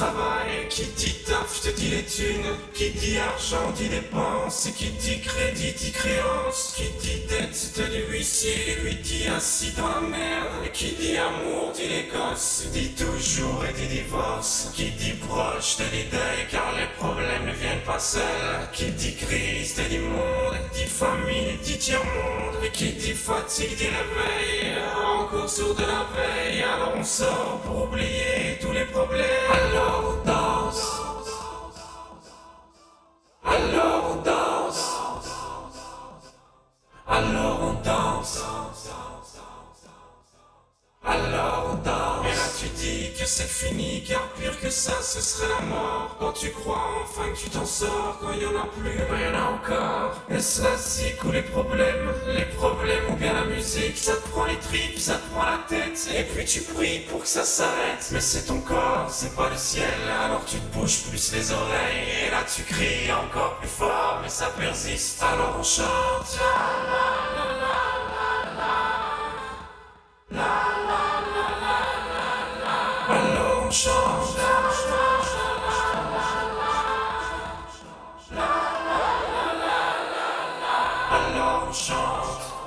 travail, qui dit taf, te dis les thunes, qui dit argent dit dépenses, et qui dit crédit dit créance, qui dit dette te dit huissier, lui dit assis dans la merde, et qui dit amour dit les gosses, dit toujours et dit divorce, qui dit proche te dit deuil car les problèmes ne viennent pas seuls, qui dit crise te dit monde, dit famille dit tiers-monde, et qui dit fatigue dit réveil, encore sourd de la veille, alors on sort pour oublier tous les problèmes, Alors on danse. Alors on danse. Et là tu dis que c'est fini, car pire que ça, ce serait la mort. Quand tu crois enfin que tu t'en sors, quand il y en a plus, ben y en a encore. Est-ce zik ou les problèmes Les problèmes bien ça te prend les tripes, ça te prend la tête. Et puis tu pries pour que ça s'arrête. Mais c'est ton corps, c'est pas le ciel, alors tu te bouges plus les oreilles. Et là tu cries encore plus fort, mais ça persiste. Alors on chante. Alors on chante. Alors on chante.